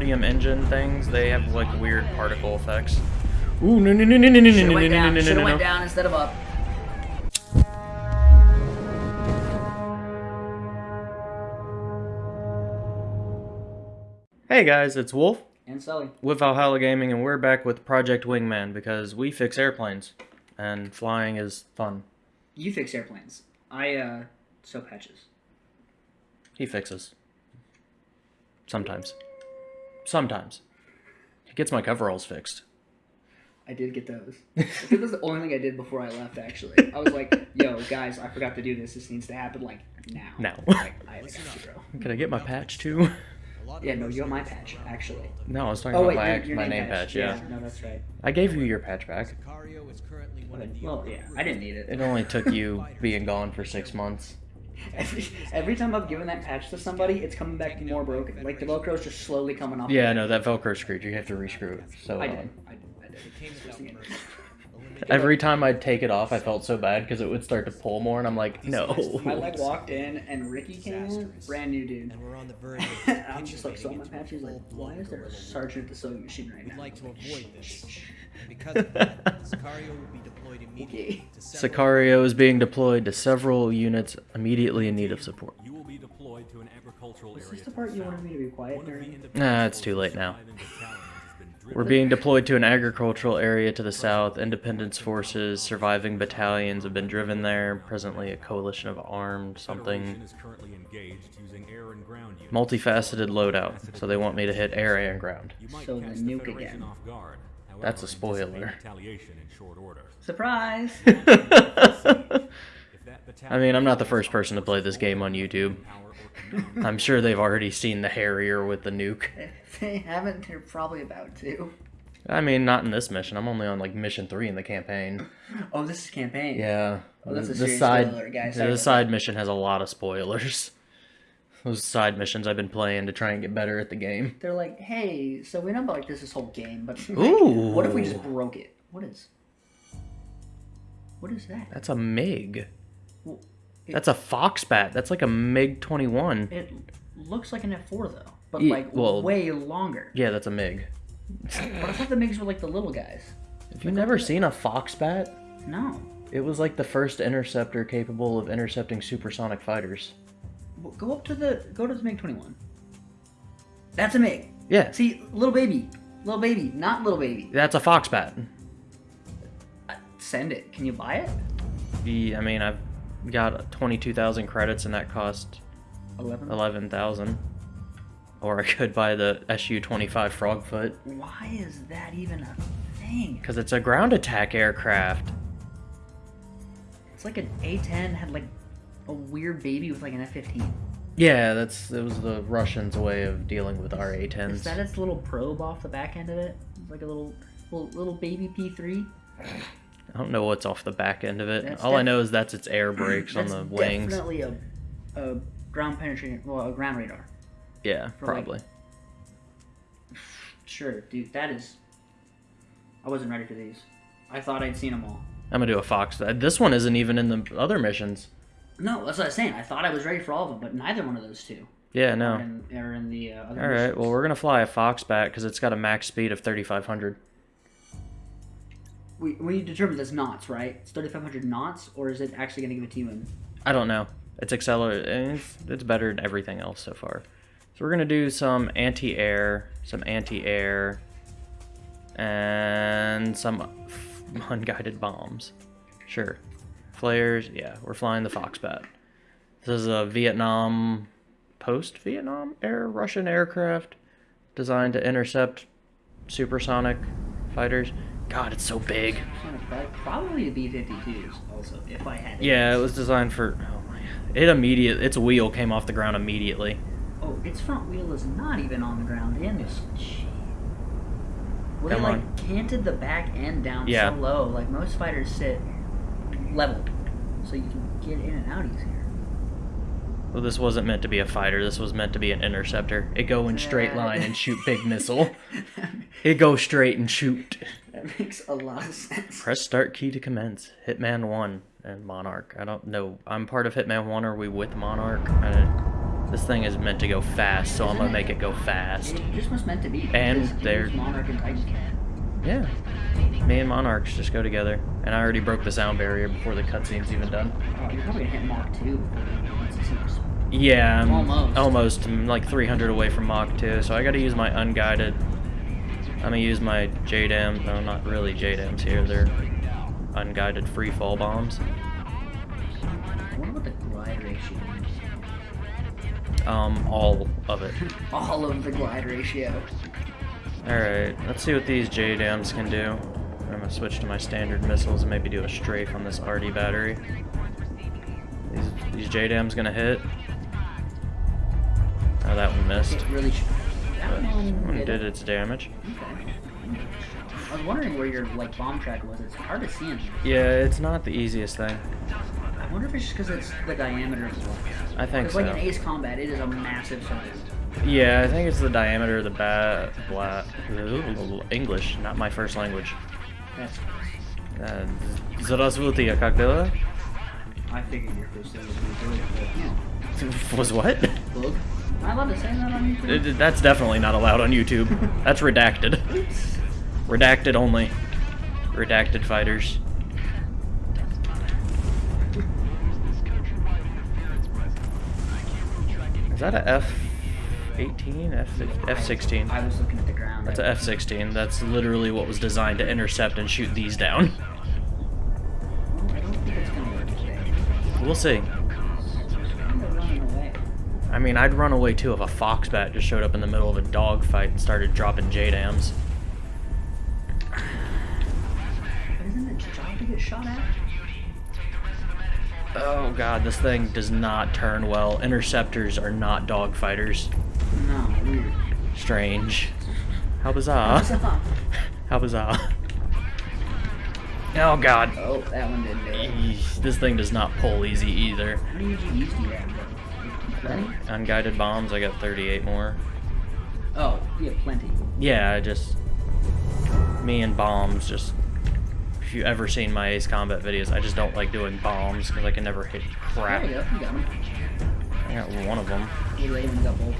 consortium engine things, they have like weird particle effects. Ooh, no, no, no, no, no, no, Should no, have no, went no, down. no, Should no, no. down instead of up. Hey guys, it's Wolf And Sully. with Valhalla Gaming, and we're back with Project Wingman because we fix airplanes, and flying is fun. You fix airplanes. I uh sew patches. He fixes. Sometimes. Sometimes. He gets my coveralls fixed. I did get those. I think that was the only thing I did before I left. Actually, I was like, "Yo, guys, I forgot to do this. This needs to happen like now." Now. Like, I got. Can I get my patch too? Yeah, no, you got my patch actually. No, I was talking Oh about wait, my, your, your my name, name patch, yeah. No, that's right. I gave you your patch back. Well, yeah, I didn't need it. It only took you being gone for six months. Every, every time I've given that patch to somebody, it's coming back more broken. Like the Velcro's just slowly coming off. Yeah, no, that Velcro screwed. You have to rescrew it. So I did. I did. I did. every time I'd take it off, I felt so bad because it would start to pull more, and I'm like, no. I like walked in and Ricky came in, brand new dude. and we're on the verge of I'm just like, so my agents patch is like, why is there a sergeant at the sewing machine right We'd now? like to avoid this. And because of that, Sicario will be deployed immediately Okay. to several Sicario is being deployed to several units immediately in need of support. You will be deployed to an agricultural Is area. this the part you wanted me to be quiet One of the during? Nah, it's too late now. surviving battalions has been driven We're being deployed to an agricultural area to the south. Independence forces, surviving battalions have been driven there. Presently, a coalition of armed something. Federation is currently engaged using air and ground units. Multifaceted loadout. So they want me to hit air and ground. So the nuke again. Off guard. However, That's a spoiler. Retaliation in short order. Surprise! I mean, I'm not the first person to play this game on YouTube. power or command, I'm sure they've already seen the Harrier with the nuke. if they haven't, they're probably about to. I mean, not in this mission. I'm only on like mission three in the campaign. Oh, this is campaign. Yeah. Oh, that's a the side, spoiler, guys. the side mission has a lot of spoilers. Those side missions I've been playing to try and get better at the game. They're like, hey, so we know about like this this whole game, but like, Ooh. what if we just broke it? What is? What is that? That's a MiG. Well, it- That's a Foxbat. That's like a MiG 21. It looks like an F4 though, but Ye- like well- way longer. Yeah, that's a MiG. But I thought the MiGs were like the little guys. Have you never seen a Foxbat? No. It was like the first interceptor capable of intercepting supersonic fighters. Go up to the go to the MiG 21. That's a MiG. Yeah, See, little baby, little baby, not little baby. that's a Foxbat. Uh, send it. Can you buy it? The, I mean, I've got 22,000 credits and that cost Eleven. 11,000. Or I could buy the SU-25 Frogfoot. Why is that even a thing? Because it's a ground attack aircraft. It's like an A10 had like a weird baby with like an F15. Yeah, that's it was the Russians' way of dealing with our Is A-10s. that its little probe off the back end of it? It's like a little little, little baby P3. I don't know what's off the back end of it. That's All I know is that's its air brakes on the wings. definitely a, a ground penetrating, well, a ground radar. Yeah, for, like, probably. Sure, dude, that is. I wasn't ready for these. I thought I'd seen them all. I'm gonna do a Fox. This one isn't even in the other missions. No, that's what I was saying. I thought I was ready for all of them, but neither one of those two Yeah, are, no. in, are in the uh, other All right, well we're gonna fly a Foxbat because it's got a max speed of 3,500. we, we determined that's knots, right? It's 3,500 knots, or is it actually going to give it to you in I don't know. It's accelerate. It's, it's better than everything else so far. So we're gonna do some anti-air, some anti-air, and some f- unguided bombs. Sure. Flares. Yeah, we're flying the Foxbat. This is a Vietnam, post-Vietnam air Russian aircraft designed to intercept supersonic fighters. God, it's so big. Probably the B-52s also, if I had it. Yeah, it was designed for. Oh my! It immediate. Its wheel came off the ground immediately. Oh, its front wheel is not even on the ground in this. Gee. Well, they like on. canted the back end down Yeah. so low. Like most fighters sit level, so you can get in and out easier. Well, this wasn't meant to be a fighter. This was meant to be an interceptor. It go in straight line and shoot big missile. It go straight and shoot. that makes a lot of sense. Press start key to commence. Hitman One and Monarch. I don't know. I'm part of Hitman One. Are we with Monarch? I don't- This thing is meant to go fast, so I'm gonna make it go fast. It just was meant to be. And they're- Monarch and Titan. Yeah. Me and Monarchs just go together. And I already broke the sound barrier before the cutscene's even done. Oh, you're probably gonna hit Mach 2 once it. Yeah, I'm Almost. almost. I'm like 300 away from Mach 2, so I gotta use my unguided. I'm gonna use my JDAM. No, not really JDAMs here. They're unguided free fall bombs. I wonder the glide ratio. Um, all of it. All of the glide ratio. Alright, let's see what these JDAMs can do. I'm gonna switch to my standard missiles and maybe do a strafe on this RD battery. These, these JDAMs gonna hit. Oh, that one missed. It really. That one did its damage. Okay. I was wondering where your like bomb track was. It's hard to see in here. Yeah, it's not the easiest thing. I wonder if it's just because it's the diameter of the block. I think so. like in Ace Combat, it is a massive circle. Yeah, I think it's the diameter of the bat. Bla- English, not my first language. That's. Uh, Здравствуйте, как дела? I figured your first thing would be good, but you Was what? know, bug. I love to say that on YouTube. Uh, That's definitely not allowed on YouTube. That's redacted. Oops. Redacted only. Redacted fighters. Is that a F-18? F F-16? I was looking at the ground. That's a I- F-16. That's literally what was designed to intercept and shoot these down. I don't think it's gonna work today. We'll see. It's kind of running away. I mean, I'd run away too if a Foxbat just showed up in the middle of a dogfight and started dropping JDAMs. But isn't it your job to get shot at? Oh god, this thing does not turn well. Interceptors are not dogfighters. No, weird. Strange. How bizarre. How bizarre. Oh god. Oh, that one didn't do it. This thing does not pull easy either. How many GGs do you have? Plenty? Unguided bombs, I got 38 more. Oh, you have plenty. Yeah, I just. Me and bombs, just. If you ever seen my Ace Combat videos, I just don't like doing bombs because I can never hit crap. There you go, you got. I got one of them. You laid him got both.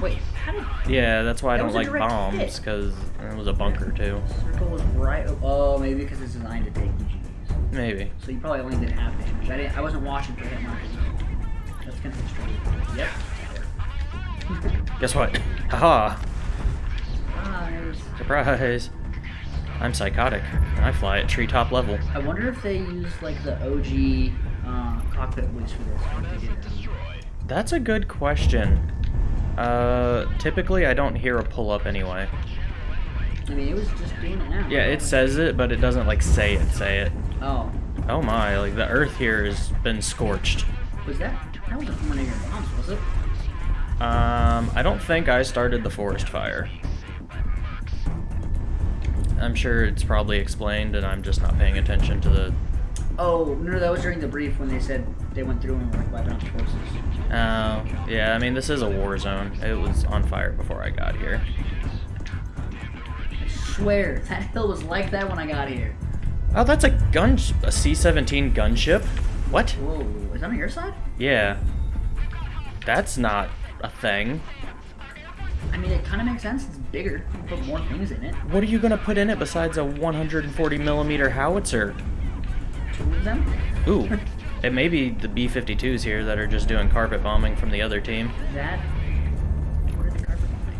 Wait, how did Yeah, that's why I That don't like bombs because it was a bunker too. circle was right? Oh, maybe because it's designed to take GGs. Maybe. So you probably only did half damage. I didn't. I wasn't watching for hit markers. That's gonna hit straight. Yep. Guess what? Haha! ah, there's. Surprise! I'm psychotic. and I fly at treetop level. I wonder if they used like the OG uh, cockpit voice for this. What they did. That's a good question. Uh, typically I don't hear a pull up anyway. I mean, it was just it now. Yeah, it says it, but it doesn't like say it, say it. Oh, Oh my, like the earth here has been scorched. was that? That wasn't one of your bombs, was it? Um, I don't think I started the forest fire. I'm sure it's probably explained and I'm just not paying attention to the Oh no, that was during the brief when they said they went through and were like out the forces. Oh, yeah, I mean, this is a war zone. It was on fire before I got here. I swear that hill was like that when I got here. Oh, that's a gun, a C-17 gunship? What? Whoa, is that on your side? Yeah. That's not a thing. I mean, it kind of makes sense. It's bigger. You can put more things in it. What are you gonna put in it besides a 140 millimeter howitzer? Two of them. Ooh, it may be the B-52s here that are just doing carpet bombing from the other team. That. What are the carpet bombing?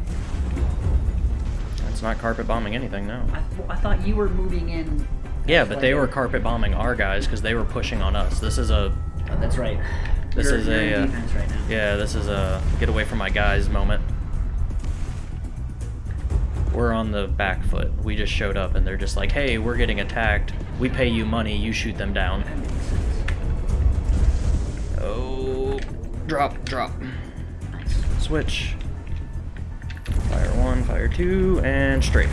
It's not carpet bombing anything, no. I, th- I thought you were moving in. Yeah, but they were carpet bombing our guys because they were pushing on us. This is a, Oh, that's right. This You're- is you're a, right now. yeah, this is a get away from my guys moment. We're on the back foot. We just showed up and they're just like, hey, we're getting attacked. We pay you money, you shoot them down. That makes sense. Oh, drop, drop. Switch. Fire one, fire two, and strafe.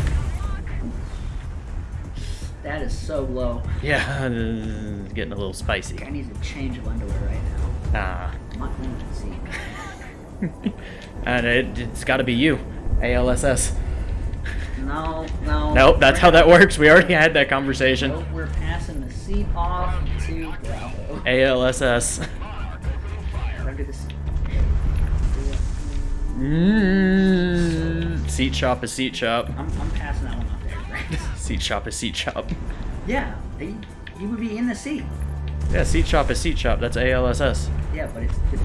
That is so low. Yeah, it's getting a little spicy. I need a change of underwear right now. Ah. I'm not going to see. and it, it's got to be you, ALSS. No, no. Nope, that's how that works. We already had that conversation. Nope, we're passing the seat off to Bravo. ALSS. Look at this. Mm, seat chop is seat chop. I'm, I'm passing that one off there, right? Seat chop is seat chop. yeah, he, he would be in the seat. Yeah, seat chop is seat chop. That's ALSS. Yeah, but it's it's,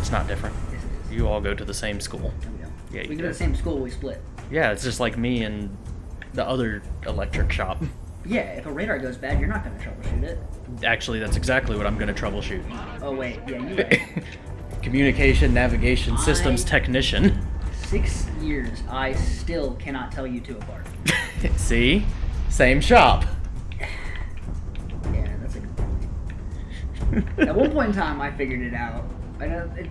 It's not different. yes, it is. You all go to the same school. No, we don't. Yeah, we go to the same school. We split. Yeah, it's just like me and the other electric shop. Yeah, if a radar goes bad, you're not gonna troubleshoot it. Actually, that's exactly what I'm going to troubleshoot. Oh wait, yeah, you right. Communication Navigation Systems Technician. Six years, I still cannot tell you two apart. See? Same shop. Yeah, that's a good point. At one point in time, I figured it out. I know it's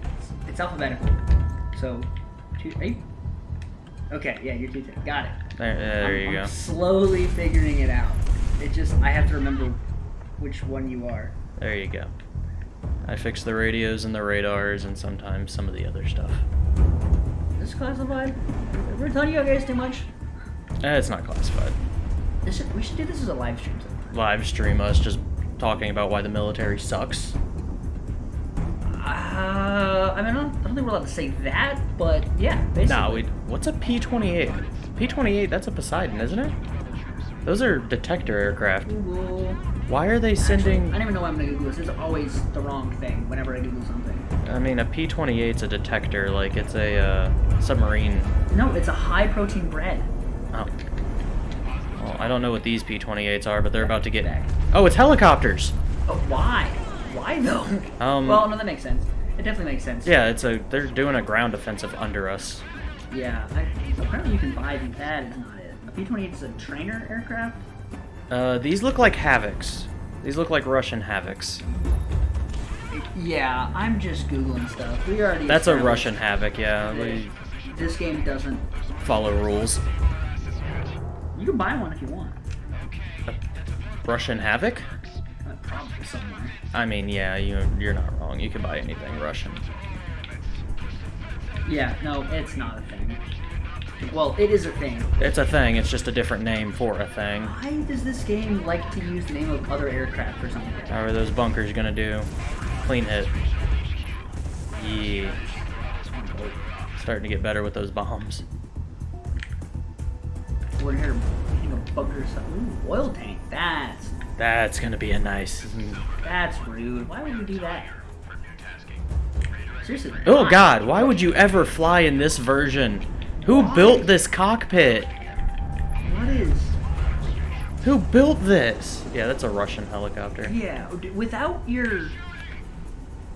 it's alphabetical. So, two, you? Okay, yeah, you're two ten. Got it. There, there I'm, you I'm go. Slowly figuring it out. It just I have to remember which one you are. There you go. I fix the radios and the radars and sometimes some of the other stuff. This is classified. We're telling you guys too much. Eh, it's not classified. This should, we should do this as a live stream. sometime. Live stream us just talking about why the military sucks. Uh, I mean, I don't, I don't think we're allowed to say that, but yeah, basically. Nah, we. What's a P-28? P-28, that's a Poseidon, isn't it? Those are detector aircraft. Google. Why are they sending? I don't even know why I'm gonna Google this. It's always the wrong thing whenever I Google something. I mean, a P-28's a detector, like it's a uh, submarine. No, it's a high protein bread. Oh. Well, I don't know what these P-28s are, but they're about to get. Back. Oh, it's helicopters. Oh, why? Why though? Um, well, no, that makes sense. It definitely makes sense. Yeah, it's a. They're doing a ground offensive under us. Yeah. I, apparently, you can buy these. That is not it. A P-28 is a trainer aircraft. Uh, these look like Havocs. These look like Russian Havocs. Yeah, I'm just googling stuff. We already. That's a Russian Havoc, yeah. We This game doesn't. follow rules. You can buy one if you want. A Russian Havoc? Probably somewhere. I mean, yeah, you you're not wrong. You can buy anything Russian. Yeah, no, it's not a thing. Well, it is a thing. It's a thing. It's just a different name for a thing. Why does this game like to use the name of other aircraft or something? How are those bunkers gonna do? Clean hit. Yeah. Starting to get better with those bombs. We're here, you know, bunker stuff. Ooh, oil tank. That's That's gonna be a nice. that's rude. Why would you do that? Seriously. Oh? God! Why would you ever fly in this version? Who Why? built this cockpit? What is? Who built this? Yeah, that's a Russian helicopter. Yeah, without your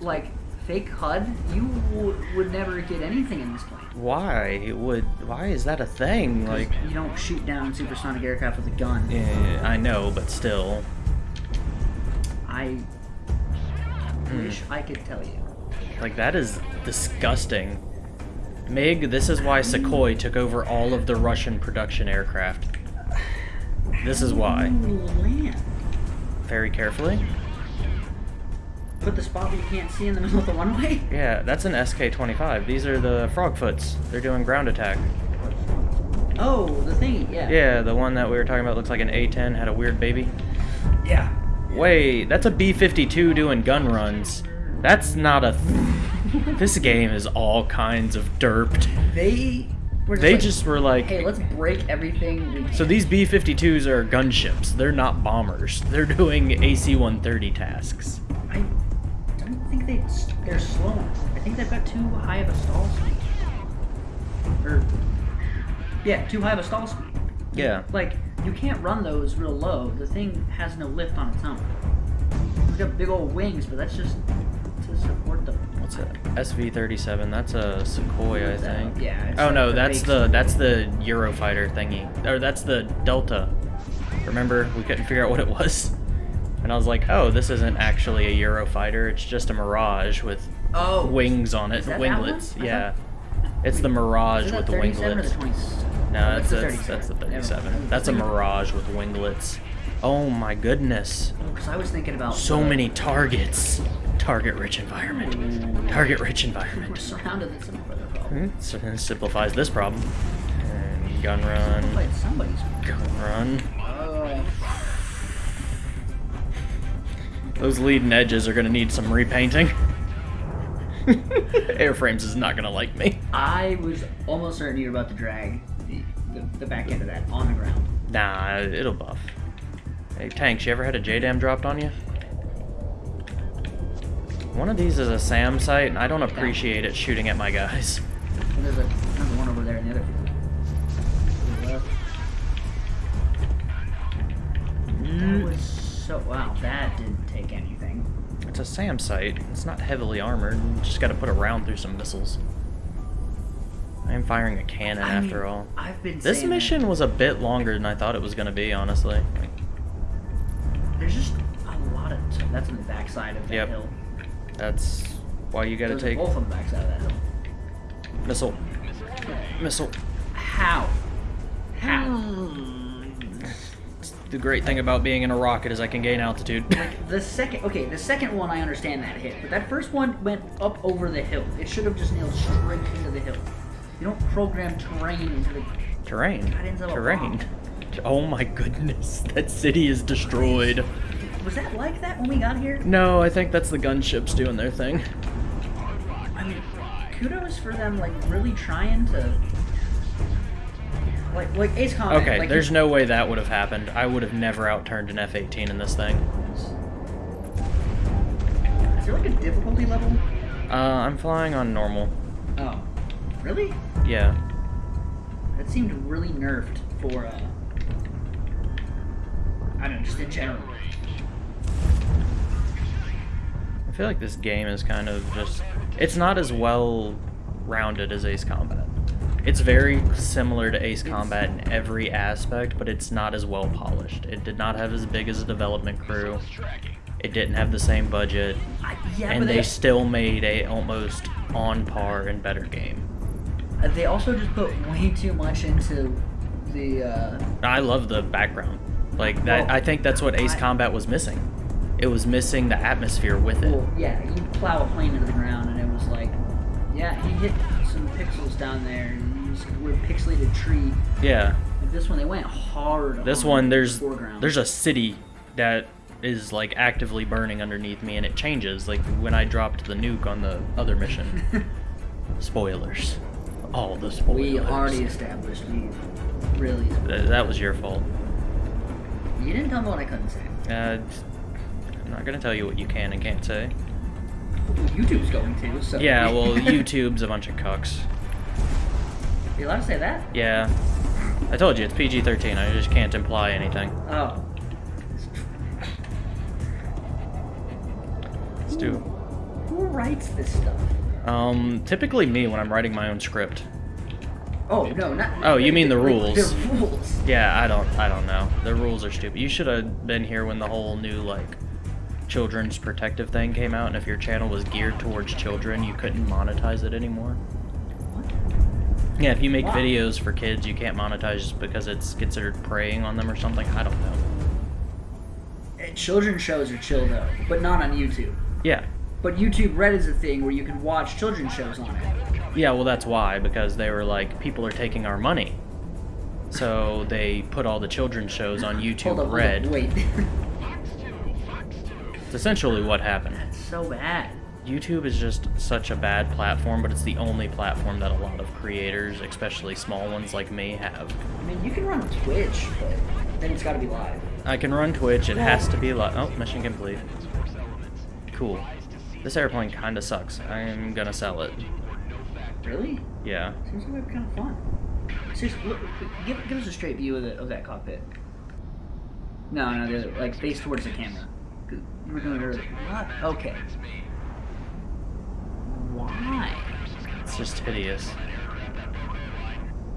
like fake HUD, you w- would never get anything in this plane. Why would? Why is that a thing? Like, you don't shoot down supersonic aircraft with a gun. eh, I know, but still. I Hmm. wish I could tell you. Like that is disgusting. Mig, this is why Sukhoi took over all of the Russian production aircraft. This is why. Very carefully. Put the spot where you can't see in the middle of the runway. Yeah, that's an SK-25. These are the Frogfoots. They're doing ground attack. Oh, the thing. Yeah. Yeah, the one that we were talking about looks like an A-10, had a weird baby. Yeah. Wait, that's a B-52 doing gun runs. That's not a... Th- this game is all kinds of derped. They. Were They like, just were like... Hey, let's break everything. So these B-52s are gunships. They're not bombers. They're doing AC-130 tasks. I don't think they they're slow enough. I think they've got too high of a stall speed. Or yeah, too high of a stall speed. Yeah. Like you can't run those real low. The thing has no lift on its own. It's got big old wings, but that's just support the. What's that? SV-37. That's a Sequoia, I think. Yeah. it's Oh no, that's the that's the Eurofighter thingy. Or that's the Delta. Remember, we couldn't figure out what it was. And I was like, oh, this isn't actually a Eurofighter. It's just a Mirage with oh wings on it, Is that that one? winglets. Yeah. thought- It's the Mirage with the 37 the winglets. No, Oh, that's, the that's, that's the 37. That's a Mirage with winglets. Oh my goodness. Oh, because I was thinking about So many targets. Target rich environment. Target rich environment. We're surrounded in some other problem. Hmm, So simplifies this problem. And gun run. Somebody's. Gun run. Oh. Those leading edges are gonna need some repainting. Airframes is not gonna like me. I was almost certain you were about to drag the, the, the back end of that on the ground. Nah, it'll buff. Hey, Tanks, you ever had a JDAM dropped on you? One of these is a SAM site, and I don't appreciate it shooting at my guys. And there's a, another one over there in the other field. To the left. That mm. was so wow. That didn't take anything. It's a SAM site. It's not heavily armored. You just gotta put a round through some missiles. I am firing a cannon I after mean, all. I've been This saying that. mission was a bit longer than I thought it was gonna be, honestly. There's just a lot of. That's on the backside of that Yep. hill. That's why you gotta Those take both on the backside of that hill. missile, missile. How? How? Hmm. The great thing about being in a rocket is I can gain altitude. Like the second, okay, the second one I understand that hit, but that first one went up over the hill. It should have just nailed straight into the hill. You don't program terrain into the. Terrain. Into Terrain. Oh my goodness, that city is destroyed. Was that like that when we got here? No, I think that's the gunships doing their thing. I mean, kudos for them, like really trying to. Like, like Ace Combat. Okay, like, there's no way that would have happened. I would have never outturned an F-18 in this thing. Is there like a difficulty level? Uh, I'm flying on normal. Oh, really? Yeah. That seemed really nerfed for. uh... I don't know, just in general. I feel like this game is kind of just... It's not as well rounded as Ace Combat. It's very similar to Ace Combat in every aspect, but it's not as well polished. It did not have as big as a development crew. It didn't have the same budget, yeah, and they they, still made a almost on par and better game. uh, they also just put way too much into the. Uh, I love the background. Like that, Well, I think that's what Ace I- Combat was missing. It was missing the atmosphere with it. well, yeah, you plow a plane into the ground, and it was like, yeah, he hit some pixels down there, and were a pixelated tree. Yeah. Like this one, they went hard. This on one, the there's foreground. there's a city that is like actively burning underneath me, and it changes. Like when I dropped the nuke on the other mission. Spoilers. All the spoilers. We already established you really. Th- that was your fault. You didn't tell me what I couldn't say. Uh, I'm not gonna tell you what you can and can't say. Well, YouTube's going to, so. Yeah, well, YouTube's a bunch of cucks. You allowed to say that? Yeah. I told you it's PG-13. I just can't imply anything. Oh. Let's do. Who writes this stuff? Um, typically me when I'm writing my own script. Oh no, not. Oh, you mean the rules. The rules. Yeah, I don't, I don't know. The rules are stupid. You should have been here when the whole new like children's protective thing came out, and if your channel was geared towards children, you couldn't monetize it anymore. Yeah, if you make Wow. videos for kids, you can't monetize just because it's considered preying on them or something. I don't know. Children's shows are chill though, but not on YouTube. Yeah, But YouTube Red is a thing where you can watch children's shows on it. yeah. Well, that's why because they were like, people are taking our money, so they put all the children's shows on YouTube up, Red. wait. It's essentially what happened. That's so bad. YouTube is just such a bad platform, but it's the only platform that a lot of creators, especially small ones like me, have. I mean, you can run Twitch, but then it's got to be live. I can run Twitch, it has to be live. Oh, mission complete. Cool. This airplane kinda sucks. I'm gonna sell it. Really? Yeah. Seems like kind of fun. Seriously, look, give, give us a straight view of, the, of that cockpit. No, no, the other, like face towards the camera. You were doing it earlier. What? Okay. Why? It's just hideous.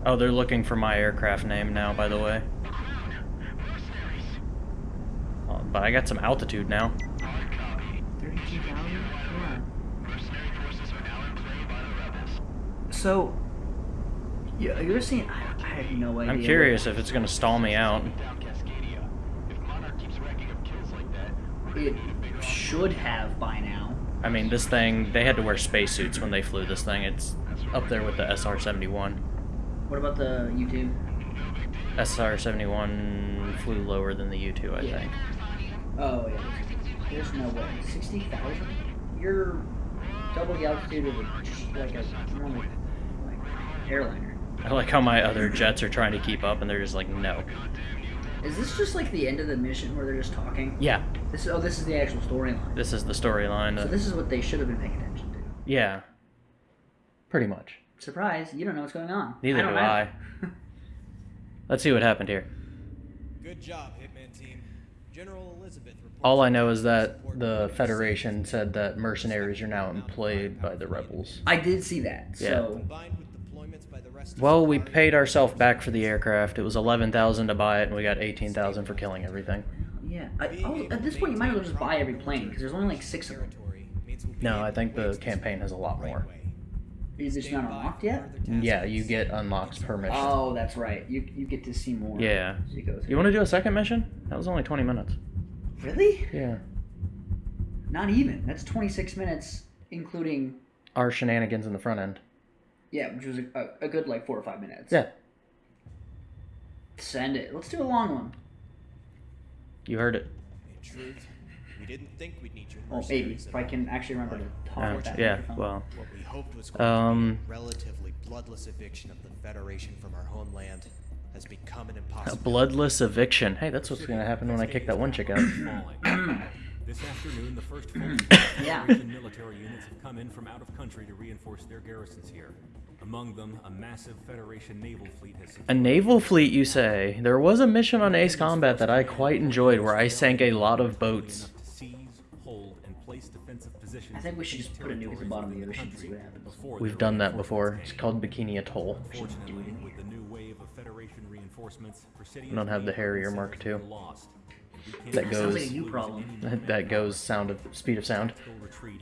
Oh, they're looking for my aircraft name now, by the way. Oh, but I got some altitude now. 32,000? Yeah. So, yeah, you're seeing. I, I have no idea. I'm curious if it's gonna stall me out. It should have by now. I mean, this thing, they had to wear spacesuits when they flew this thing. It's up there with the SR-71. What about the U-2? SR-71 flew lower than the U-2, I Yeah. think. Oh yeah. There's no way. Sixty thousand? You're double the altitude of a, like a normal like airliner. I like how my other jets are trying to keep up, and they're just like, no. Is this just like the end of the mission where they're just talking? Yeah, This is oh, this is the actual storyline. this is the storyline. So this is what they should have been paying attention to. yeah, pretty much. Surprise! You don't know what's going on. Neither don't do I. Let's see what happened here. Good job, Hitman Team. General Elizabeth All I know is that the Federation said that mercenaries are now employed by the rebels. I did see that. Yeah. So Well, we paid ourselves back for the aircraft. It was eleven thousand to buy it, and we got eighteen thousand for killing everything. yeah, I, oh, at this point you might as well just buy every plane because there's only like six of them. territory means we'll be No, I think the campaign has a lot more. Is it Stand not unlocked yet? Yeah, you get unlocks per mission. Oh, that's right. You you get to see more. Yeah. you. You want to do a second mission? That was only twenty minutes. really? Yeah. Not even. That's 26 minutes, including Our shenanigans in the front end. Yeah, which was a, a, a good like four or five minutes. Yeah. Send it. Let's do a long one. You heard it. In truth, we didn't think we'd need your Well, maybe if I can actually remember to talk Uh, that. yeah. microphone. Well. What we hoped was going Um. to be a relatively bloodless eviction of the Federation from our homeland has become an impossible. A bloodless eviction. Hey, that's what's gonna happen when I kick that one chick out. Falling. this afternoon, the first full Yeah. Federation military units have come in from out of country to reinforce their garrisons here. Among them, a massive Federation naval fleet has A naval fleet, you say? There was a mission on Ace Combat that I quite enjoyed where I sank a lot of boats. enough to seize, hold, and place defensive positions I think we should in just put a nuke at the bottom of the ocean and see what happens. We've done that before. It's called Bikini Atoll. Fortunately, with the new wave of Federation reinforcements, Presidium's We don't have the Harrier Mark II. Are lost. That Sounds goes- like a new problem. That goes sound of speed of sound.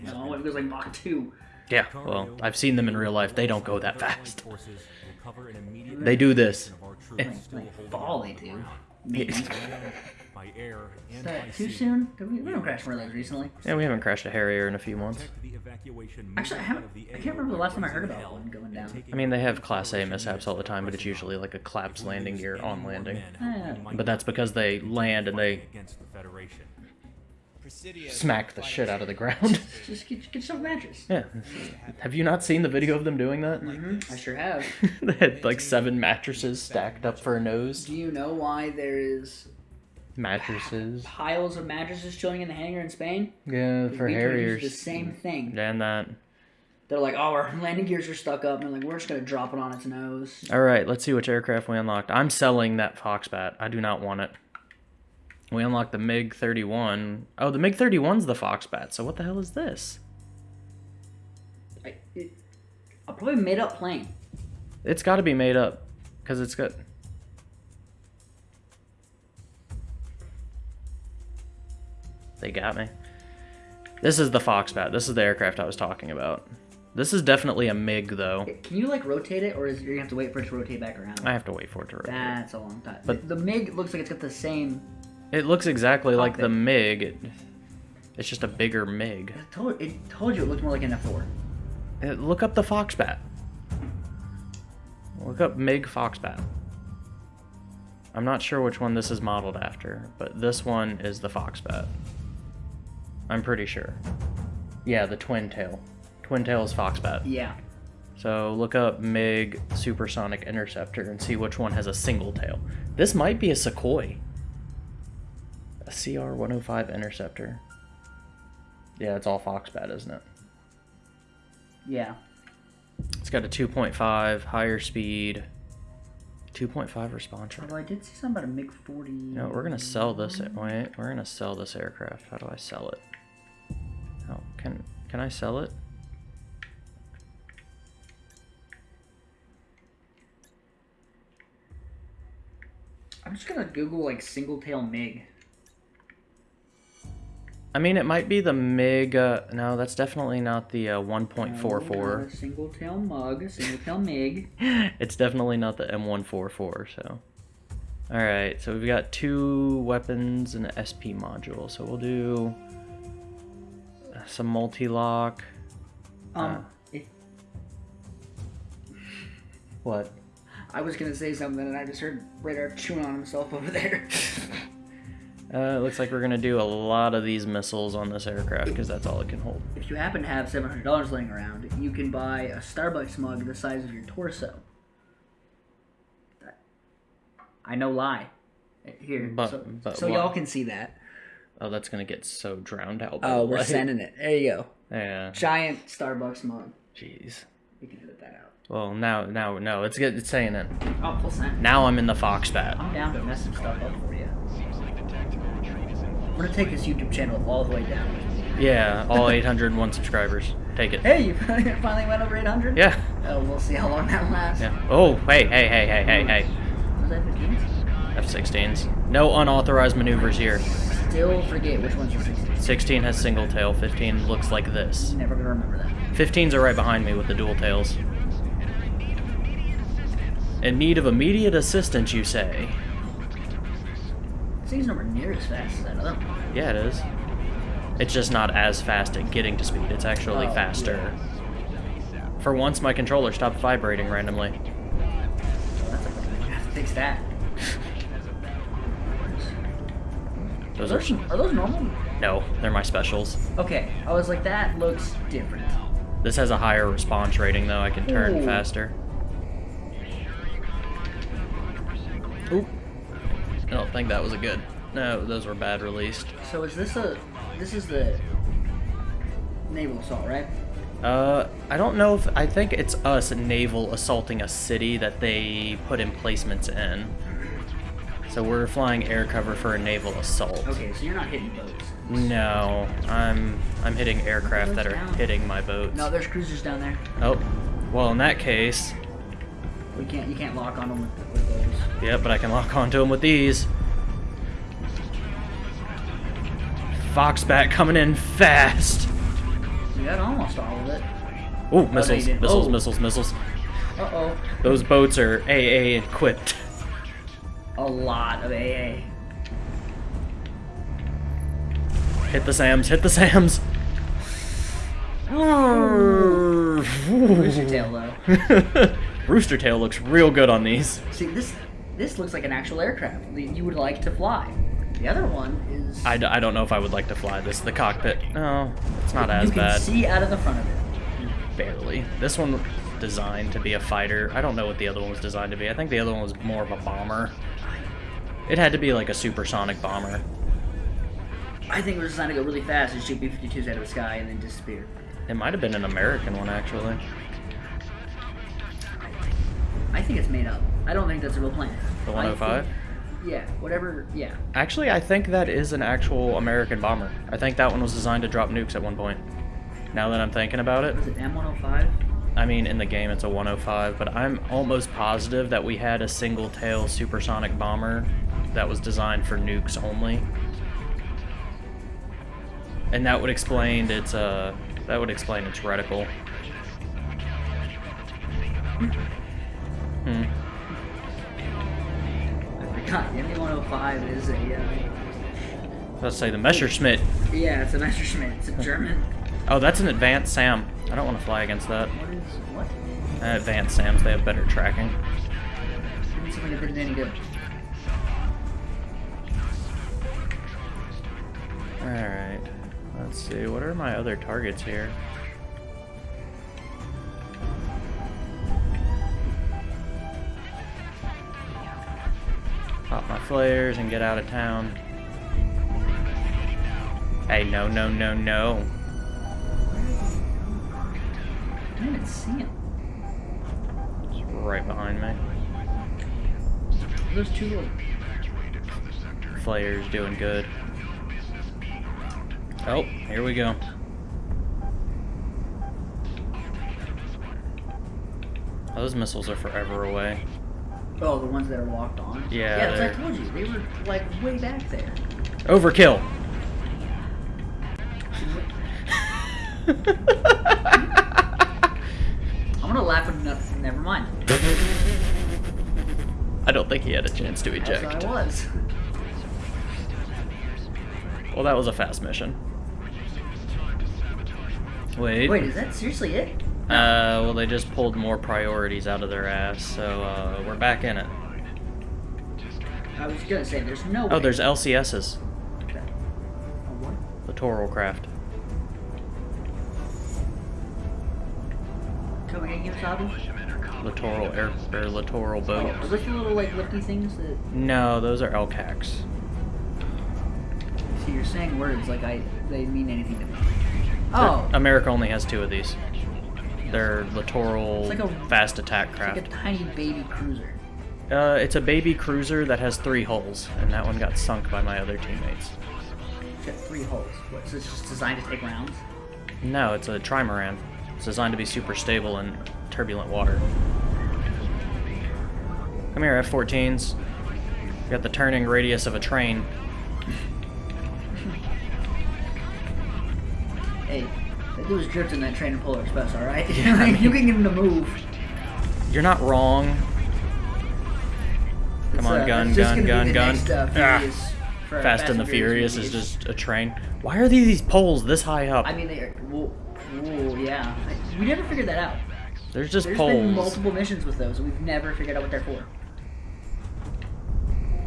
No, it goes like Mach 2. Yeah, well, I've seen them in real life. They don't go that fast. Forces will cover an immediate They do this. of our eh. Like, like holding fall they do. Ground. By air and that by too sea. soon? Did we, we don't crash one of those recently. Yeah, we haven't crashed a Harrier in a few months. Protect the evacuation Actually, I haven't. I can't remember the last time I heard about Hell one going down. I mean, they have Class A mishaps all the time, but it's usually like a collapse landing gear on landing. men, Yeah. we might But that's because they land and they against the Federation. Presidia smack the shit out of the ground. Just get, get yourself a mattress. yeah. Have you not seen the video of them doing that? hmm I sure have. they had like seven mattresses stacked up for a nose. Do you know why there is Mattresses. piles of mattresses chilling in the hangar in Spain? Yeah, for use the same thing. And that. They're like, oh, our landing gears are stuck up, and like, we're just gonna drop it on its nose. All right, let's see which aircraft we unlocked. I'm selling that Foxbat. I do not want it. We unlocked the MiG 31. Oh, the MiG 31's the Foxbat. So what the hell is this? I, it, a probably made up plane. It's got to be made up because it's got. They got me. This is the Foxbat. This is the aircraft I was talking about. This is definitely a MiG though. Can you like rotate it, or is you're gonna have to wait for it to rotate back around? I have to wait for it to rotate. That's a long time. But- the, the MiG looks like it's got the same. It looks exactly like the MiG. It, it's just a bigger MiG. It told, it told you it looked more like an F4. Uh, Look up the Foxbat. Look up MiG Foxbat. I'm not sure which one this is modeled after, but this one is the Foxbat. I'm pretty sure. Yeah, the twin tail. Twin tail is Foxbat. Yeah. So look up MiG Supersonic Interceptor and see which one has a single tail. This might be a Sequoia. A CR 105 Interceptor. Yeah, it's all Foxbat, isn't it? Yeah. It's got a 2.5 higher speed, 2.5 response rate. Although I did see something about a MiG 40. No, we're gonna sell this. Wait, we're gonna sell this aircraft. How do I sell it? Oh, can can I sell it? I'm just gonna Google like single tail MiG. I mean, it might be the MiG. Uh, no, that's definitely not the uh, Uh, 1.44. single tail mug, single tail MiG. it's definitely not the M144. So, all right. So we've got two weapons and an SP module. So we'll do some multi-lock. Um, if, What? I was gonna say something and I just heard Radar chewing on himself over there. Uh, it looks like we're gonna do a lot of these missiles on this aircraft because that's all it can hold. If you happen to have seven hundred dollars laying around, you can buy a Starbucks mug the size of your torso. I know lie. Here, But- so, so y'all can see that. Oh, that's gonna get so drowned out. by Oh, the we're light. sending it. There you go. Yeah. Giant Starbucks mug. Jeez. You can edit that out. Well, now, now, no, it's good. It's saying it. Oh, full send. Now I'm in the Foxbat. I'm down to mess some stuff up for you. I'm gonna take this YouTube channel all the way down. Yeah, all 801 subscribers. Take it. Hey, you finally went over 800? Yeah. Oh, we'll see how long that lasts. Yeah. Oh, hey, hey, hey, hey, hey, hey. Was that 15? F-16s. No unauthorized maneuvers here. Still forget which one's the 16. 16 has single tail. 15 looks like this. Never gonna remember that. 15s are right behind me with the dual tails. In need of immediate assistance, you say? This thing's nowhere near as fast as that other one. Yeah, it is. It's just not as fast at getting to speed. It's actually Oh, faster. For once, my controller stopped vibrating randomly. So that's a problem. I have to fix that. Those Are are those, are those normal? no, they're my specials. Okay, I was like, that looks different. This has a higher response rating, though. I can turn Ooh. faster. Oop. I don't think that was a good. No, those were bad released. So is this a, this is the naval assault, right? Uh, I don't know if I think it's us naval assaulting a city that they put emplacements in. So we're flying air cover for a naval assault. Okay, so you're not hitting boats. No, I'm I'm hitting aircraft that are Down. hitting my boats. No, there's cruisers down there. Oh, well in that case, We can't, you can't lock on them with, with those. yeah, but I can lock onto them with these. Foxbat coming in fast. You got almost all of it. Ooh, missiles, didn't. missiles, Oh. missiles, missiles. Uh oh. Those boats are AA equipped. A lot of AA. Hit the Sams, hit the Sams. Rooster tail though. Rooster tail looks real good on these. See, this this looks like an actual aircraft that you would like to fly. The other one is. I, d- I don't know if I would like to fly this. The cockpit, no, it's not as bad. you can bad. see out of the front of it. Barely. This one designed to be a fighter. I don't know what the other one was designed to be. I think the other one was more of a bomber. It had to be like a supersonic bomber. I think it was designed to go really fast and shoot B-52s out of the sky and then disappear. It might have been an American one actually. I think it's made up. I don't think that's a real plane. The 105? think- oh Yeah, whatever. Yeah. Actually, I think that is an actual American bomber. I think that one was designed to drop nukes at one point. Now that I'm thinking about it, Was it M105? I mean, in the game it's a 105, but I'm almost positive that we had a single tail supersonic bomber that was designed for nukes only. And that would explain its uh that would explain its reticle. Hmm. I forgot. The M105 is a. Uh, Let's say the Messerschmitt. yeah, it's a Messerschmitt. It's a German. Oh, that's an advanced SAM. I don't want to fly against that. What? Uh, advanced SAMs, they have better tracking. It any good. Alright. Let's see, what are my other targets here? Pop my flares and get out of town. Hey, no, no, no, no. I didn't even see him. It's right behind me. Those two little. Flares doing good. Oh, here we go. Those missiles are forever away. Oh, the ones that are locked on. Yeah, Yeah, they're- I told you. They were like way back there. Overkill. I'm gonna laugh at nothing. Never mind. I don't think he had a chance to As eject. I was. Well, that was a fast mission. Wait. Wait, is that seriously it? Uh, well, they just pulled more priorities out of their ass, so uh, we're back in it. I was gonna say there's no. Oh, way. there's LCSs. Littoral craft. Come again, Kemosabe? Littoral air or littoral boat. are those the little like lifty things that? No, those are LCACs. See, you're saying words like I they mean anything to me. Oh, America only has two of these. They're littoral It's like a- fast attack it's craft. like a tiny baby cruiser. Uh, it's a baby cruiser that has three hulls, and that one got sunk by my other teammates. It's got three holes. What? So it's just designed to take rounds. No, it's a trimaran. It's designed to be super stable in turbulent water. Come here, F-14s. You got the turning radius of a train. Hey, that dude was drifting that train in Polar Express. All right, Yeah, I mean- you can get him to move. You're not wrong. Come It's, on, uh, gun, gun, gun, gun. Next, uh, Ah. For Fast and the Furious is just a train. Why are these poles this high up? I mean, they are. Whoa, whoa, yeah. I- We never figured that out. There's just poles. There's been multiple missions with those, and we've never figured out what they're for.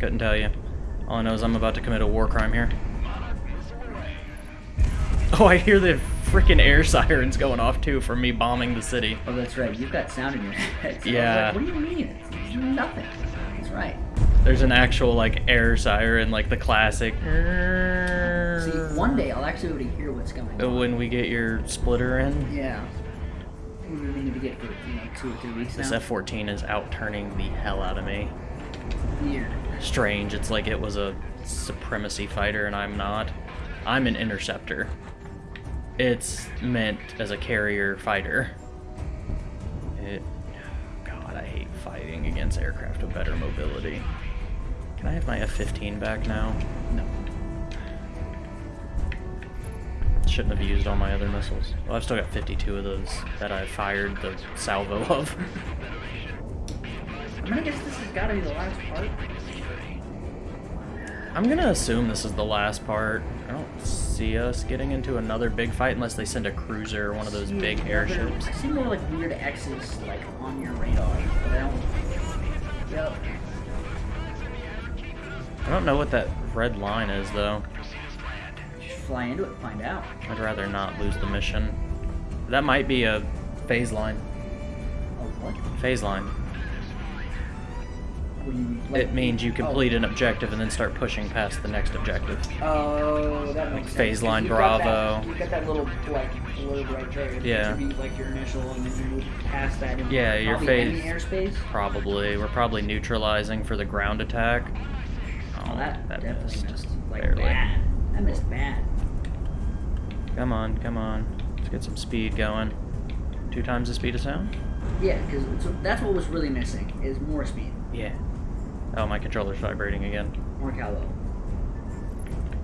Couldn't tell you. All I know is I'm about to commit a war crime here. Oh, I hear the freaking air sirens going off too from me bombing the city. Oh, that's right. You've got sound in your head. So Yeah. like, what do you mean? It's, nothing. That's right. There's an actual like air siren, like the classic. See, one day I'll actually be able to hear what's going on. When we get your splitter in, Yeah. We've been meaning to get for you know two or three weeks this now. F-14 is out turning the hell out of me. Weird. Strange. It's like it was a supremacy fighter and I'm not. I'm an interceptor. It's meant as a carrier fighter. It. God, I hate fighting against aircraft with better mobility. Can I have my F-15 back now? No. Shouldn't have used all my other missiles. Well, I've still got 52 of those that I fired the salvo of. I'm gonna guess this has got to be the last part. I'm gonna assume this is the last part. I don't see us getting into another big fight unless they send a cruiser or one of those See big airships. I see more like weird X's like on your radar, but I don't. Yep. I don't know what that red line is though. Just fly into it, and find out. I'd rather not lose the mission. That might be a phase line. Oh what? Phase line. Like- It means you complete an objective and then start pushing past the next objective. Oh, that makes sense. Phase line You've got Bravo. that- got that little like blurb right there. Yeah. Be like your initial, and then you move past that. into Yeah, your phase- airspace. Probably. We're probably neutralizing for the ground attack. Oh, that, oh, definitely missed. missed. Like Barely. bad. That missed bad. Come on, come on. Let's get some speed going. Two times the speed of sound? Yeah, because that's what was really missing is more speed, Yeah. Oh, my controller's vibrating again. more calo.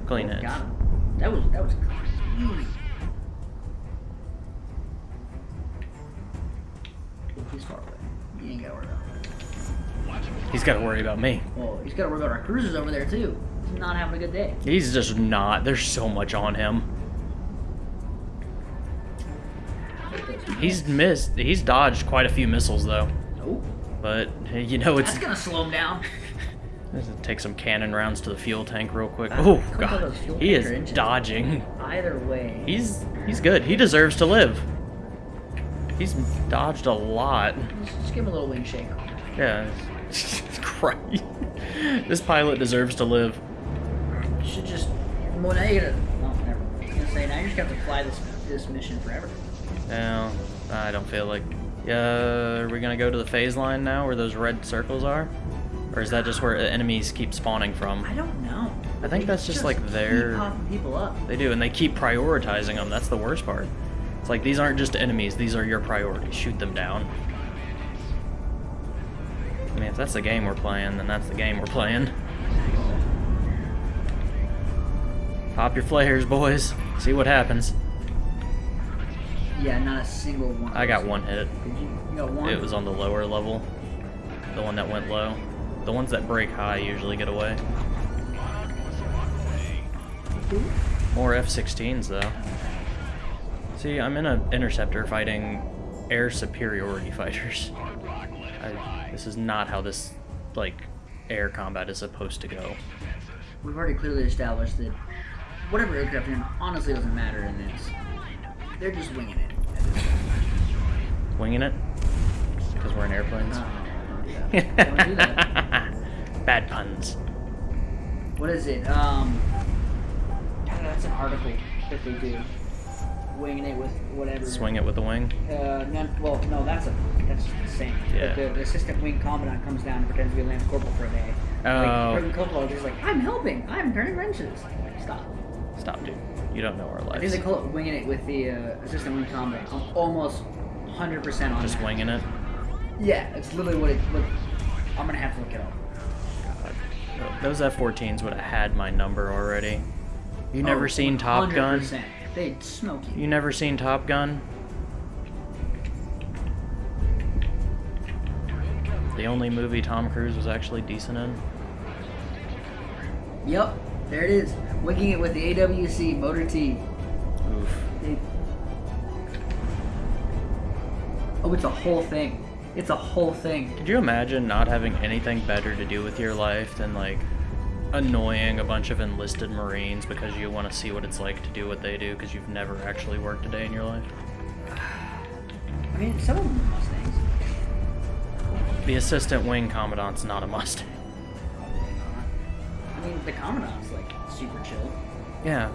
Clean Oh, it. Got him. That was that was clean. He's far away. He ain't gotta worry about. it. He's got to worry about me. Well, he's gotta worry about our cruisers over there too. He's not having a good day. He's just not. There's so much on him. He's missed. He's dodged quite a few missiles though. But you know it's. That's gonna slow him down. Take some cannon rounds to the fuel tank real quick. Ah, Oh god, he is engines. dodging. Either way. He's he's good. He deserves to live. He's dodged a lot. Just, just give him a little wing shake. Yeah. Christ. This pilot deserves to live. You should just. Well, now you gotta. Well, never. I was gonna say now you just have to fly this this mission forever. No, I don't feel like. Yeah, are we gonna go to the phase line now, where those red circles are, or is that just where enemies keep spawning from? I don't know. I think They that's just, like, keep their- popping people up. They do, and they keep prioritizing them. That's the worst part. It's like these aren't just enemies; these are your priorities. Shoot them down. I mean, if that's the game we're playing, then that's the game we're playing. Pop your flares, boys. See what happens. Yeah, not a single one. I got one hit. Did you? You got one. It was on the lower level. The one that went low. The ones that break high usually get away. More F-16s though. See, I'm in an interceptor fighting air superiority fighters. I, this is not how this, like, air combat is supposed to go. We've already clearly established that whatever aircraft you're in honestly doesn't matter in this. They're just winging it. at this point. Winging it? Because we're in airplanes. Uh, don't do that. Don't do that. Bad puns. What is it? Um, that's an article that they do. Winging it with whatever. Swing it with the wing. Uh, no, well, no, that's a that's the same. Yeah. The, the assistant wing commandant comes down and pretends to be a lance corporal for a day. Oh. Like, Corporal is just like, I'm helping. I'm turning wrenches. Like, stop. Stop, dude. You don't know our I think lives. they call it winging it with the uh, assistant wing commandant. I'm almost 100% on Just that. winging it. Yeah, it's literally what it. What, I'm gonna have to look it up. God. Those F-14s would have had my number already. You never Oh, seen Top Gun? They'd smoke you. You never seen Top Gun? The only movie Tom Cruise was actually decent in? Yep, there it is. Winging it with the AWC Motor T. Oof. They- Oh, it's a whole thing. It's a whole thing. Could you imagine not having anything better to do with your life than like annoying a bunch of enlisted Marines because you want to see what it's like to do what they do because you've never actually worked a day in your life? I mean, some of them are Mustangs. The assistant wing commandant's not a Mustang. Probably not. I mean, the Commandant's like super chill. Yeah.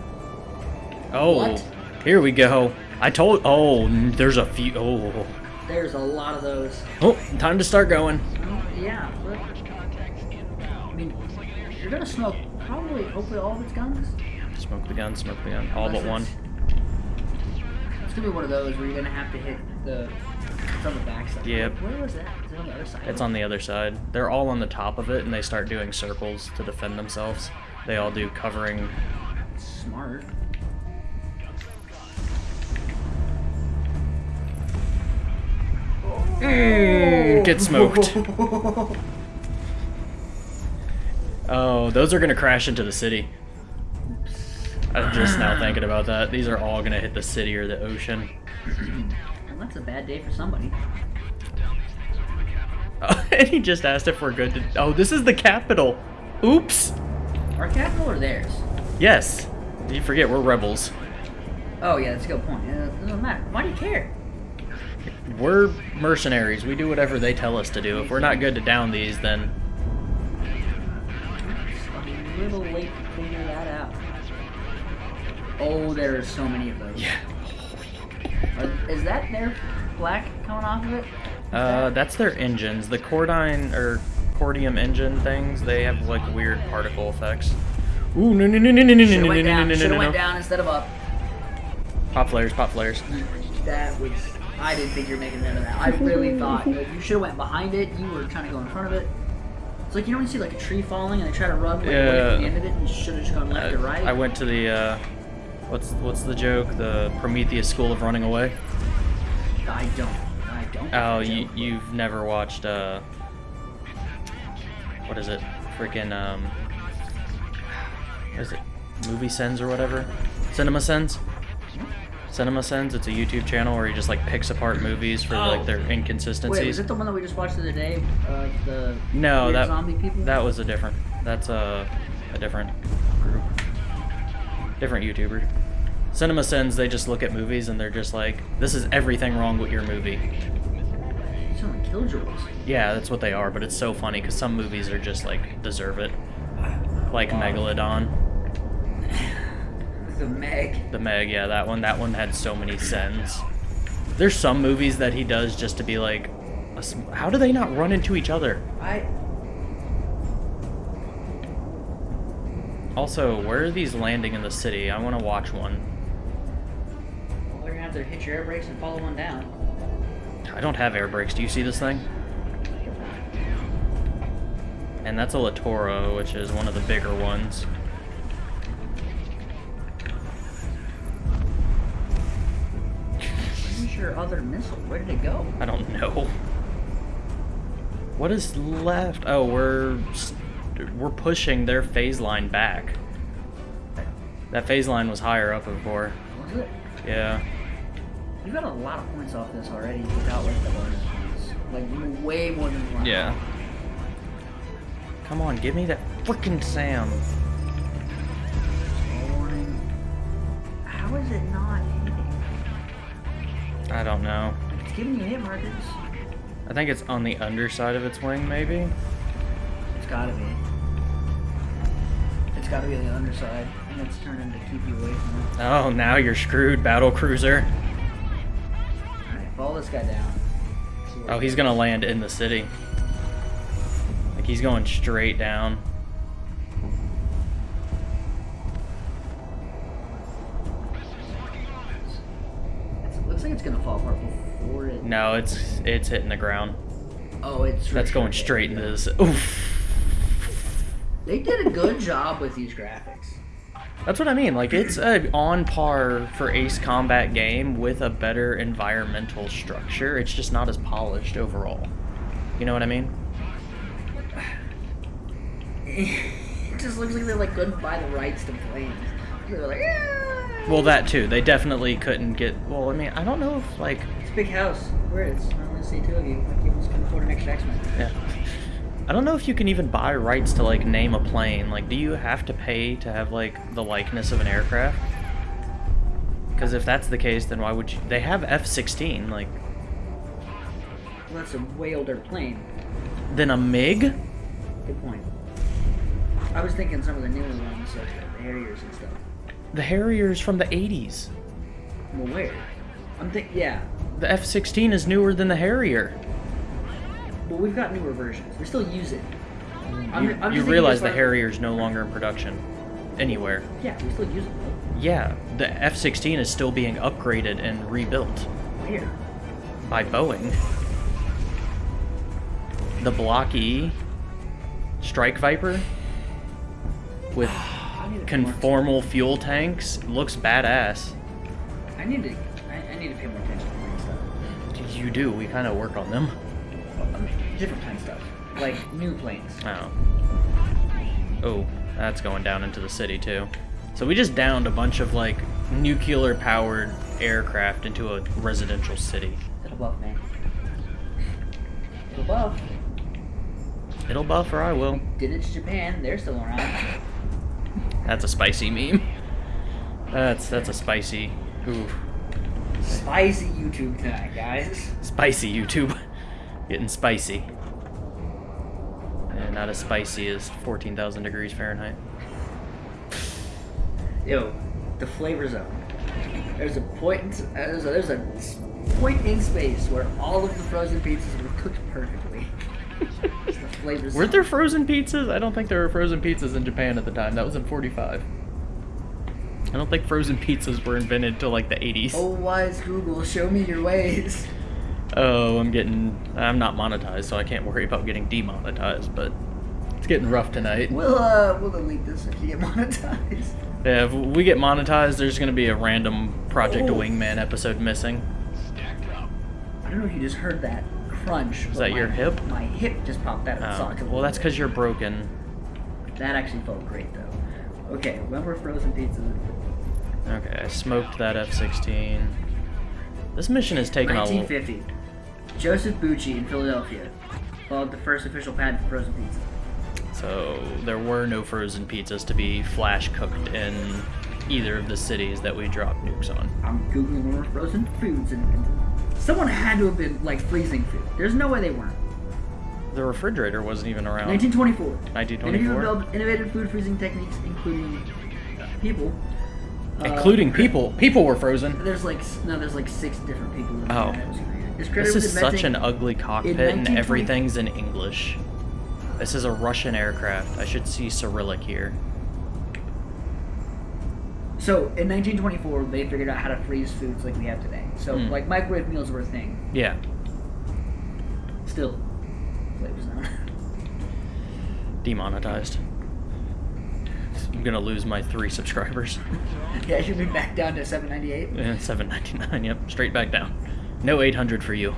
Oh, What? here we go. I told. Oh, there's a few. Oh, There's a lot of those. oh, time to start going. Oh, yeah, but I mean, you're gonna smoke probably, hopefully, all of its guns. Smoke the gun, smoke the gun. All but Unless one. It's, it's gonna be one of those where you're gonna have to hit the. It's on the back side. Yep. Where was that? Is it on the other side? It's on the other side. They're all on the top of it, and they start doing circles to defend themselves. They all do covering. Smart. Mm, get smoked. Oh, those are gonna crash into the city. I'm just now thinking about that. These are all gonna hit the city or the ocean. Well, that's a bad day for somebody. Oh, and he just asked if we're good to. Oh, this is the capital. Oops. Our capital or theirs? Yes. You forget we're rebels. Oh yeah, that's a good point. Uh, it doesn't matter. Why do you care? We're mercenaries. We do whatever they tell us to do. If we're not good to down these, then It's a little late to figure that out. Oh, there are so many of those. yeah. Are- is that their black coming off of it? Is Uh, that- that's their engines. The Cordine or Cordium engine things. They have like weird particle effects. Ooh no no no no no no no Should've no went no down. no no Should've no went no. down instead of up. Pop flares, pop flares. That was. I didn't think you were making none of that. I really thought that you should have went behind it. You were trying to go in front of it. It's like you know when you see like a tree falling and they try to run like, away Yeah. from the end of it. You should have just gone left I, or right. I went to the uh, what's what's the joke? The Prometheus School of Running Away. I don't. I don't. Oh, you joke. you've never watched uh, what is it? Freaking um, what is it? Movie Sens or whatever? Cinema Sins. Cinema Sins. It's a YouTube channel where he just like picks apart movies for like Oh. their Wait, inconsistencies. was it the one that we just watched the other day? Of the No, that zombie people. that was a different. That's a a different group, different YouTuber. Cinema Sins. They just look at movies and they're just like, "This is everything wrong with your movie." Sound like Killjoys. Yeah, that's what they are. But it's so funny because some movies are just like deserve it, like Megalodon, The Meg. the Meg. Yeah, that one. That one had so many sins. There's some movies that he does just to be like, a sm- how do they not run into each other? I. Also, where are these landing in the city? I want to watch one. Well, they're gonna have to hit your air brakes and follow one down. I don't have air brakes. Do you see this thing? And that's a Latoro, which is one of the bigger ones. Where's your other missile? Where did it go? I don't know. What is left? Oh, we're we're pushing their phase line back. That phase line was higher up before. Oh, was it? Yeah. You got a lot of points off this already without like the bonus points. Like way more than one. Yeah. Come on, give me that frickin' Sam. How is it not hitting? I don't know. It's giving you hit markers. I think it's on the underside of its wing, maybe. It's gotta be. It's gotta be on the underside, and it's turning to keep you away from it. Oh, now you're screwed, battle cruiser. Follow this guy down. Oh, he's gonna land in the city. Like he's going straight down. It looks like it's gonna fall apart before it. No, it's it's hitting the ground. Oh, it's. That's going straight into this. Oof. They did a good job with these graphics. That's what I mean. Like it's a on par for Ace Combat game with a better environmental structure. It's just not as polished overall. You know what I mean? it just looks like they like couldn't buy the rights to planes. They're like, "Yeah." Well, that too. They definitely couldn't get. Well, I mean, I don't know if like. It's a big house. Where is? I only see two of you. Like you almost can afford an extra X-Men. Yeah. I don't know if you can even buy rights to like name a plane. Like, do you have to pay to have like the likeness of an aircraft? Because if that's the case, then why would you? They have F-16. Like, Well, that's a way older plane. Than a MiG. Good point. I was thinking some of the newer ones, like the Harriers and stuff. The Harriers from the 80s. Well, where? I'm think yeah. The F-16 is newer than the Harrier. Well, we've got newer versions. We still use it. Mm. I'm, You, I'm you realize the far- Harrier's no longer in production anywhere. Yeah, we still use it. though. Yeah, the F-16 is still being upgraded and rebuilt Where? by Boeing. The Block E Strike Viper with I need to pay more- conformal fuel tanks looks badass. I need to. I, I need to pay more attention to plane stuff. You do. We kind of work on them. Well, I mean, different kind of stuff, like new planes. Oh. Oh, that's going down into the city too. So we just downed a bunch of like nuclear powered aircraft into a residential city. It'll buff man. It'll buff. It'll buff or I will. Did it to Japan? They're still around. That's a spicy meme. That's that's a spicy. Ooh, Spicy YouTube tonight, guys. spicy YouTube. Getting spicy. And not as spicy as 14,000 degrees Fahrenheit. Yo, the flavor zone. There's a point. In, there's a, there's a point in space where all of the frozen pizzas were cooked perfectly. The flavor zone. Were there frozen pizzas? I don't think there were frozen pizzas in Japan at the time. That was in 45. I don't think frozen pizzas were invented till like the 80s. Oh, wise Google, show me your ways. Oh, I'm getting. I'm not monetized, so I can't worry about getting demonetized, but it's getting rough tonight. We'll uh, we'll delete this if you get monetized. Yeah, if we get monetized, there's gonna be a random Project Oh. Wingman episode missing. Stacked up. I don't know if you just heard that crunch. Is but that your hip? My hip just popped out of the Oh, socket. well, that's because you're broken. That actually felt great though. Okay, remember frozen pizza? Okay, I smoked that F-16. This mission is taking a. l- 1950. Joseph Bucci in Philadelphia followed the first official patent for frozen pizza. So there were no frozen pizzas to be flash cooked in either of the cities that we dropped nukes on. I'm googling more frozen foods and, and someone had to have been like freezing food. There's no way they weren't. The refrigerator wasn't even around. 1924. 1924? Interview developed innovative food freezing techniques, including people. Uh, Including people. People were frozen. There's like no, there's like six different people. In Oh. This is such an ugly cockpit and everything's in English. This is a Russian aircraft. I should see Cyrillic here. So in 1924, they figured out how to freeze foods like we have today. So Hmm. like microwave meals were a thing. Yeah. Still, flavor zone. Demonetized. I'm gonna lose my three subscribers. yeah, it should be back down to 798. And 7.99. Yep, straight back down. No 800 for you.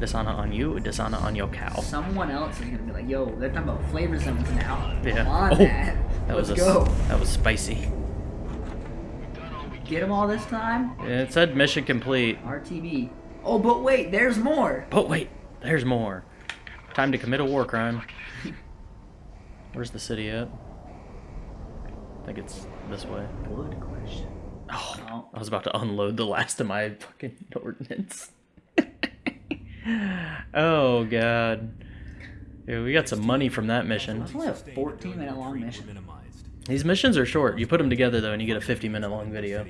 Dishonor on you, dishonor on your cow. Someone else is gonna be like, "Yo, they're talking about flavor zones now. Yeah. Come on, Oh, man. That Let's was a, go. That was spicy. Get them all this time. It said mission complete. RTB. Oh, but wait, there's more. But wait, there's more. Time to commit a war crime. Where's the city at? I think it's this way. Good question. Oh. I was about to unload the last of my fucking ordnance. oh god. Yeah, we got some money from that mission. It's only a 14 minute long mission. These missions are short. You put them together though, and you get a 50 minute long video.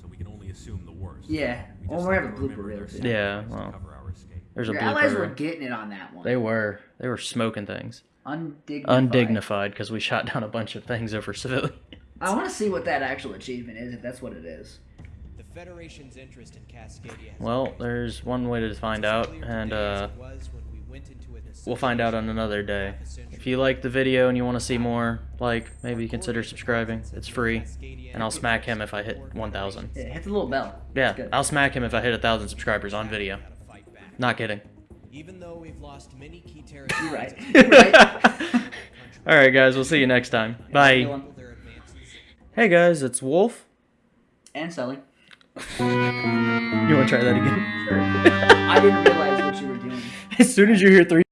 So we can only assume the worst. Yeah. We Well, we have a blooper reel too. Yeah, well. cover our escape. There's a Your allies were getting it on that one. They were. They were smoking things. undignified. Undignified because we shot down a bunch of things over civilians. I want to see what that actual achievement is, if that's what it is. The Federation's interest in Cascadia Well, there's one way to find out, and uh, it was when we went into an we'll find out on another day. If you like the video and you want to see more, like, maybe consider subscribing. It's free. And I'll smack him if I hit 1,000. Yeah, hit the little bell. Yeah, I'll smack him if I hit 1,000 subscribers on video. How to fight back. Not kidding. Even though we've lost many key territories, right. Right. Alright, guys, we'll see you next time. Bye. Good one. their advances. Hey, guys, it's Wolf. And Sally. You want to try that again? Sure. I didn't realize what you were doing. As soon as you hear three